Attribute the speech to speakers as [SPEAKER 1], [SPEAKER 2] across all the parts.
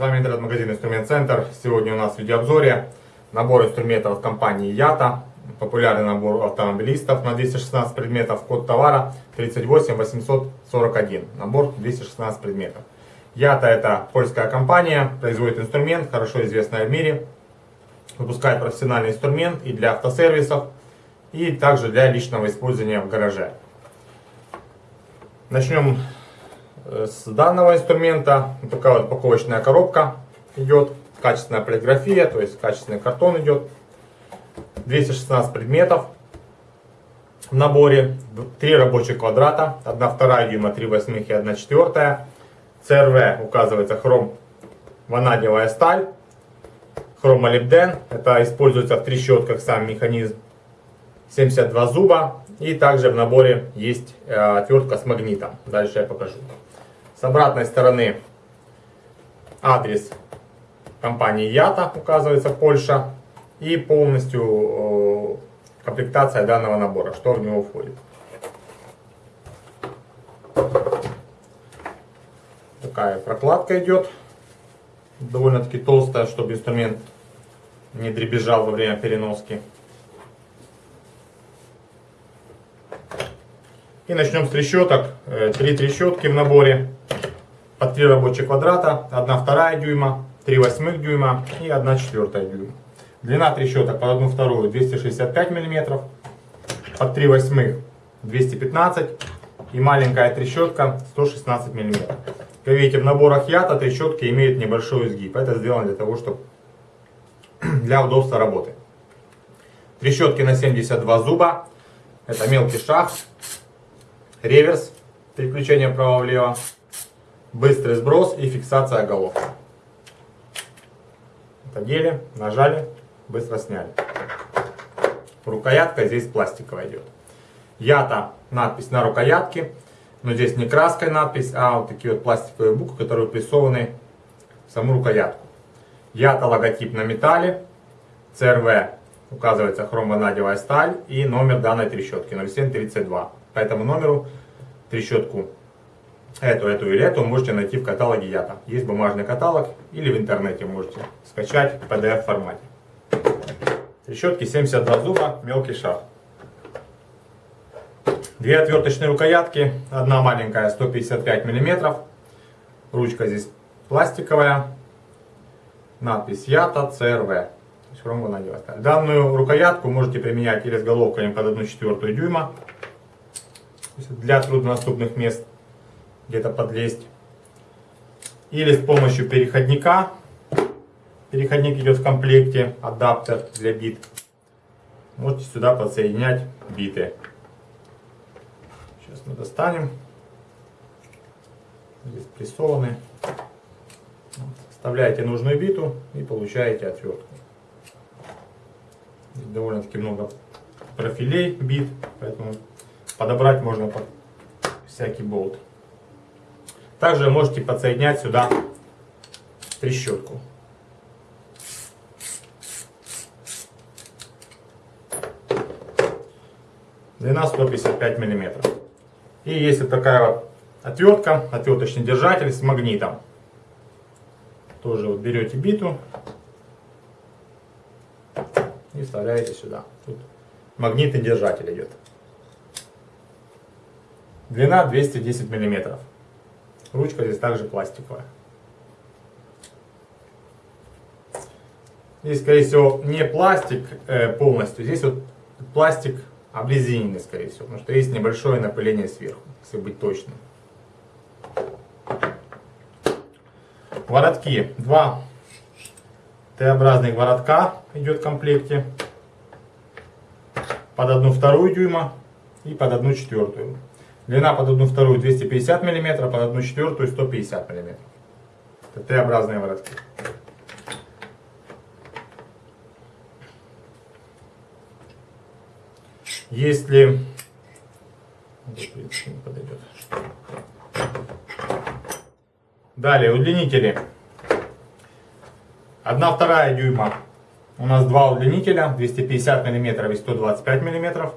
[SPEAKER 1] Вами интернет-магазин Инструмент Центр. Сегодня у нас в видеообзоре набор инструментов от компании Ята. Популярный набор автомобилистов на 216 предметов. Код товара 38841. Набор 216 предметов. Ята это польская компания, производит инструмент, хорошо известная в мире. Выпускает профессиональный инструмент и для автосервисов, и также для личного использования в гараже. Начнем с данного инструмента. Такая вот упаковочная коробка идет. Качественная полиграфия, то есть качественный картон идет. 216 предметов в наборе. Три рабочих квадрата. 1 вторая дюйма, 3 восьмых и 1 четвертая. ЦРВ указывается хром ванадиевая сталь. Хромолибден. Это используется в трещотках сам механизм. 72 зуба. И также в наборе есть э, отвертка с магнитом. Дальше я покажу. С обратной стороны адрес компании Ята указывается Польша. И полностью комплектация данного набора, что в него входит. Такая прокладка идет. Довольно-таки толстая, чтобы инструмент не дребезжал во время переноски. И начнем с трещоток. Э, три трещотки в наборе по 3 рабочих квадрата, 1 вторая дюйма, 3 восьмых дюйма и 1 четвертая дюйма. Длина трещоток под 1 вторую 265 мм, под 3 восьмых 215 и маленькая трещотка 116 мм. Как видите, в наборах ята трещотки имеют небольшой изгиб. Это сделано для того, чтобы для удобства работы. Трещотки на 72 зуба. Это мелкий шаг, реверс, переключение вправо-влево быстрый сброс и фиксация головки. Одели, нажали, быстро сняли. Рукоятка здесь пластиковая идет. Ята надпись на рукоятке, но здесь не краской надпись, а вот такие вот пластиковые буквы, которые присованы в саму рукоятку. Ята логотип на металле, CRV указывается хромванадевая сталь и номер данной трещотки 0732. По этому номеру трещотку эту, эту или эту можете найти в каталоге Ята. Есть бумажный каталог или в интернете можете скачать в PDF формате. Трещотки 72 зуба, мелкий шаг. Две отверточные рукоятки, одна маленькая 155 мм. Ручка здесь пластиковая. Надпись Ята CRV. Данную рукоятку можете применять или с головками под 1 четвертую дюйма для труднодоступных мест где-то подлезть. Или с помощью переходника. Переходник идет в комплекте, адаптер для бит. Можете сюда подсоединять биты. Сейчас мы достанем. Здесь прессованы. Вставляете нужную биту и получаете отвертку. Здесь довольно-таки много профилей бит, поэтому подобрать можно под всякий болт. Также можете подсоединять сюда трещотку. Длина 155 мм. И есть вот такая вот отвертка, отверточный держатель с магнитом. Тоже вот берете биту и вставляете сюда. Тут магнитный держатель идет. Длина 210 миллиметров. Ручка здесь также пластиковая. Здесь, скорее всего, не пластик э, полностью, здесь вот пластик обрезиненный, скорее всего, потому что есть небольшое напыление сверху, если быть точным. Воротки. Два Т-образных воротка идет в комплекте. Под одну вторую дюйма и под одну четвертую. Длина под 1 вторую 250 мм, под 1 четвертую 150 мм. Это Т-образные воротки. Если... Далее, удлинители. 1 вторая дюйма. У нас два удлинителя, 250 мм и 125 мм.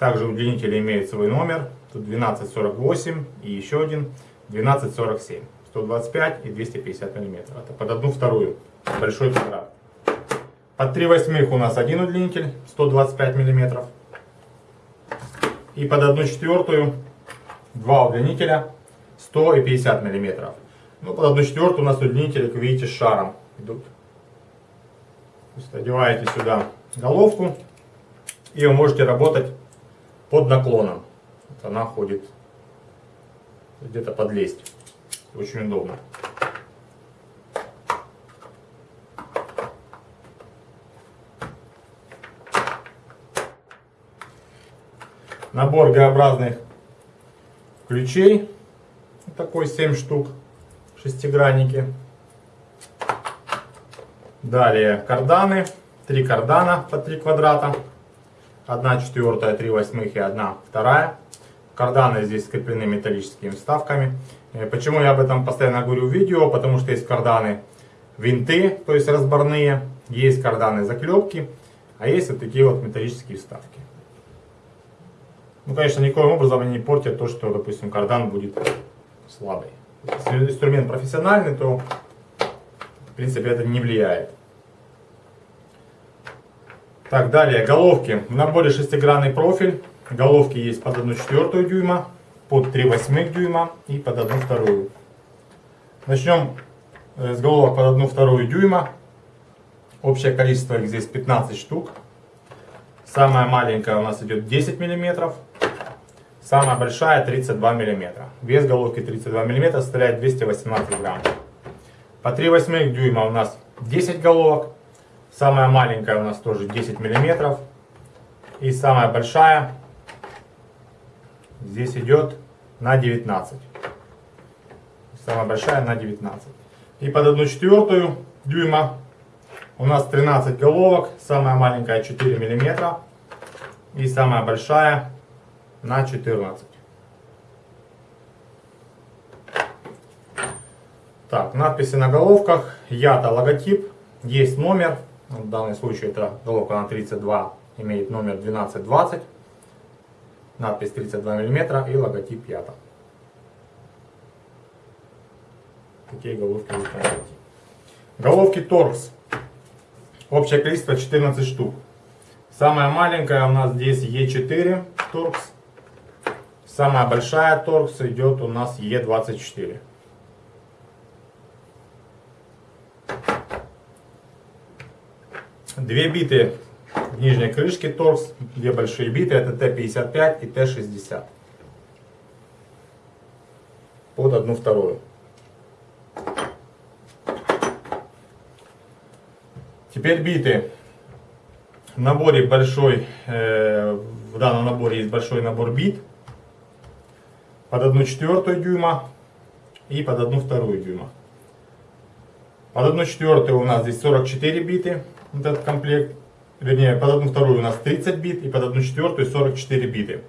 [SPEAKER 1] Также удлинители имеют свой номер. Тут 1248 и еще один 1247. 125 и 250 миллиметров. Это под одну вторую. Большой квадрат. Под 3 восьмых у нас один удлинитель 125 миллиметров. И под 1 четвертую два удлинителя 100 и 50 миллиметров. Ну, под 1 четвертую у нас удлинители, как видите, с шаром идут. То есть одеваете сюда головку и вы можете работать под наклоном. Вот она ходит где-то подлезть. Очень удобно. Набор Г-образных ключей. Такой 7 штук. Шестигранники. Далее карданы. Три кардана по 3 квадрата. 1 четвертая, 3 восьмых и 1 вторая. Карданы здесь скреплены металлическими вставками. Э, почему я об этом постоянно говорю в видео? Потому что есть карданы винты, то есть разборные. Есть карданы заклепки. А есть вот такие вот металлические вставки. Ну, конечно, никоим образом они не портят то, что, допустим, кардан будет слабый. Если инструмент профессиональный, то, в принципе, это не влияет. Так, далее, головки. В наборе шестигранный профиль. Головки есть под 1 четвертую дюйма, под 3 восьмых дюйма и под 1 вторую. Начнем э, с головок под 1 вторую дюйма. Общее количество их здесь 15 штук. Самая маленькая у нас идет 10 миллиметров. Самая большая 32 мм. Вес головки 32 мм составляет 218 грамм. По 3 восьмых дюйма у нас 10 головок. Самая маленькая у нас тоже 10 мм. И самая большая здесь идет на 19. Самая большая на 19. И под 1 четвертую дюйма у нас 13 головок, самая маленькая 4 мм и самая большая на 14. Так, надписи на головках. Ята логотип. Есть номер. В данном случае это головка на 32 имеет номер 1220. Надпись 32 мм и логотип Ята. Такие головки вы Головки Торкс Общее количество 14 штук. Самая маленькая у нас здесь Е4 Торкс. Самая большая Торкс идет у нас Е24. Две биты в нижней крышке торкс, две большие биты, это Т-55 и Т-60. Под одну вторую. Теперь биты. В наборе большой, э, в данном наборе есть большой набор бит. Под 1 четвертую дюйма и под 1 вторую дюйма. Под 1 четвертую у нас здесь 44 биты, вот этот комплект. Вернее, под 1 вторую у нас 30 бит и под 1 четвертую 44 биты.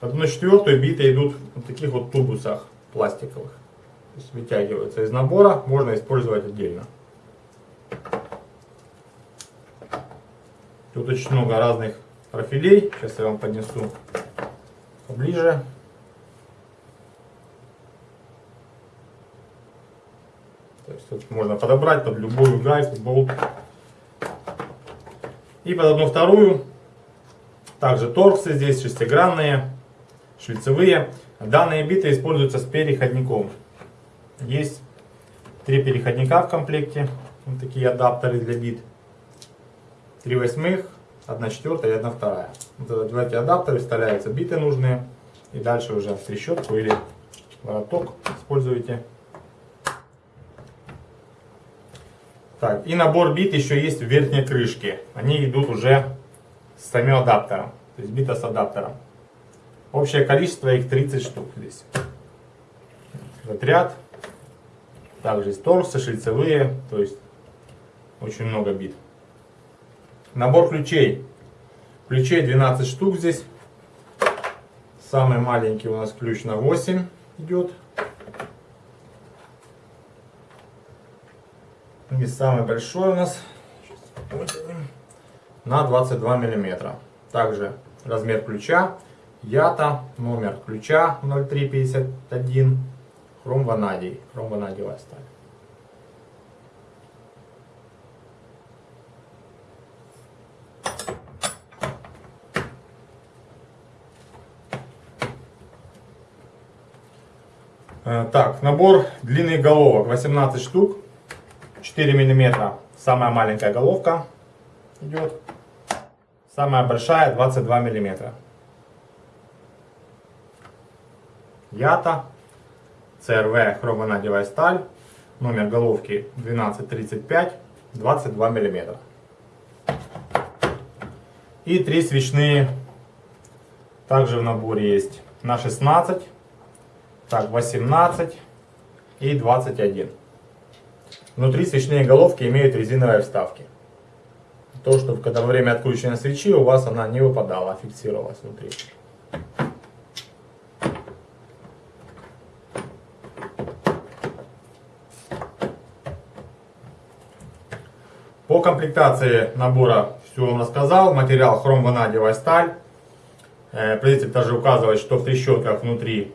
[SPEAKER 1] Под 1 четвертую биты идут в таких вот тубусах пластиковых. То есть вытягиваются из набора, можно использовать отдельно. Тут очень много разных профилей. Сейчас я вам поднесу поближе. То есть тут можно подобрать под любую гайку, болт. И под одну вторую. Также торксы здесь шестигранные, шлицевые. Данные биты используются с переходником. Есть три переходника в комплекте. Вот такие адаптеры для бит. 3 восьмых, 1 четвертая и 1 вторая. Вот эти адаптеры вставляются биты нужные. И дальше уже трещотку или вороток используете. Так, и набор бит еще есть в верхней крышке. Они идут уже с самим адаптером. То есть бита с адаптером. Общее количество их 30 штук здесь. Этот ряд. Также есть торсы, шлицевые. То есть очень много бит. Набор ключей. Ключей 12 штук здесь. Самый маленький у нас ключ на 8 идет. И самый большой у нас на 22 миллиметра. Также размер ключа. Ята, номер ключа 0351. хром-ванадий, хром-ванадиевая сталь. Э, так, набор длинных головок 18 штук, 4 миллиметра, самая маленькая головка идет, самая большая 22 миллиметра. Ята, CRV хромонадевая сталь, номер головки 1235, 22 миллиметра. И три свечные также в наборе есть на 16 так, 18 и 21. Внутри свечные головки имеют резиновые вставки. То, что когда во время откручивания свечи у вас она не выпадала, а фиксировалась внутри. По комплектации набора все вам рассказал. Материал хром-ванадиевая сталь. Э, производитель также указывает, что в трещотках внутри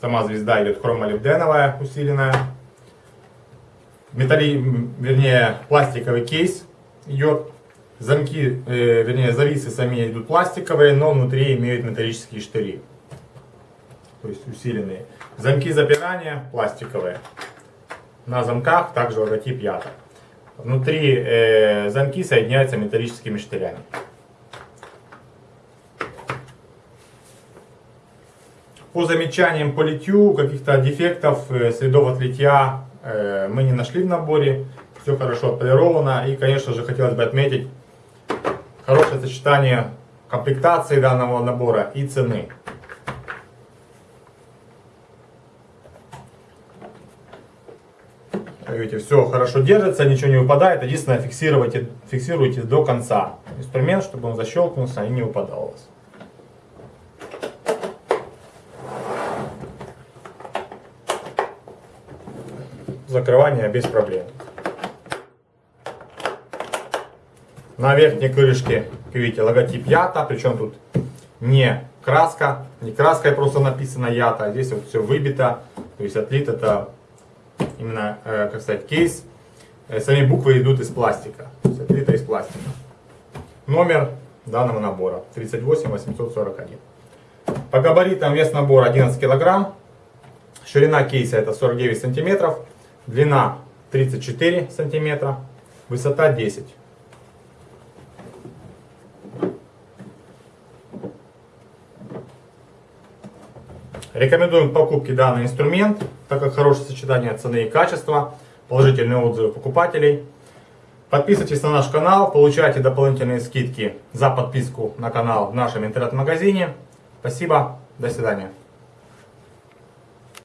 [SPEAKER 1] Сама звезда идет хромолибденовая, усиленная. Металли, вернее, пластиковый кейс идет. Замки, э, вернее, зависы сами идут пластиковые, но внутри имеют металлические штыри. То есть усиленные. Замки запирания пластиковые. На замках также логотип Ята. Внутри э, замки соединяются металлическими штырями. По замечаниям по литью, каких-то дефектов, э, следов от мы не нашли в наборе. Все хорошо отполировано. И, конечно же, хотелось бы отметить хорошее сочетание комплектации данного набора и цены. Видите, все хорошо держится, ничего не выпадает. Единственное, фиксируйте, фиксируйте до конца инструмент, чтобы он защелкнулся и не выпадал у вас. Закрывание без проблем. На верхней крышке, как видите, логотип Ята, причем тут не краска, не краской просто написано Ята, а здесь вот все выбито, то есть отлит это именно, э, как сказать, кейс. Э, сами буквы идут из пластика, то есть отлито из пластика. Номер данного набора 38841. По габаритам вес набора 11 килограмм, ширина кейса это 49 сантиметров, Длина 34 сантиметра, высота 10. Рекомендуем к покупке данный инструмент, так как хорошее сочетание цены и качества, положительные отзывы покупателей. Подписывайтесь на наш канал, получайте дополнительные скидки за подписку на канал в нашем интернет-магазине. Спасибо, до свидания.